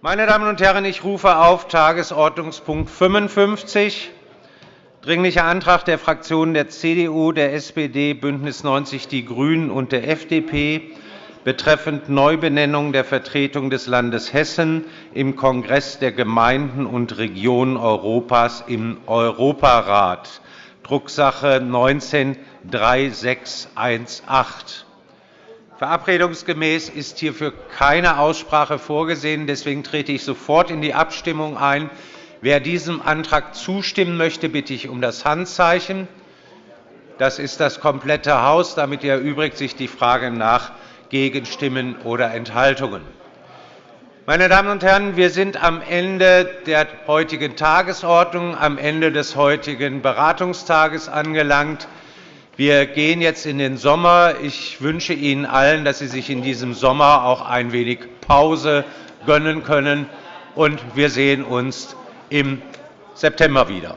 Meine Damen und Herren, ich rufe auf Tagesordnungspunkt 55, Dringlicher Antrag der Fraktionen der CDU, der SPD, BÜNDNIS 90 die GRÜNEN und der FDP betreffend Neubenennung der Vertretung des Landes Hessen im Kongress der Gemeinden und Regionen Europas im Europarat, Drucksache 19-3618. Verabredungsgemäß ist hierfür keine Aussprache vorgesehen. Deswegen trete ich sofort in die Abstimmung ein. Wer diesem Antrag zustimmen möchte, bitte ich um das Handzeichen. Das ist das komplette Haus. Damit erübrigt sich die Frage nach Gegenstimmen oder Enthaltungen. Meine Damen und Herren, wir sind am Ende der heutigen Tagesordnung, am Ende des heutigen Beratungstages angelangt. Wir gehen jetzt in den Sommer. Ich wünsche Ihnen allen, dass Sie sich in diesem Sommer auch ein wenig Pause gönnen können. Und wir sehen uns im September wieder.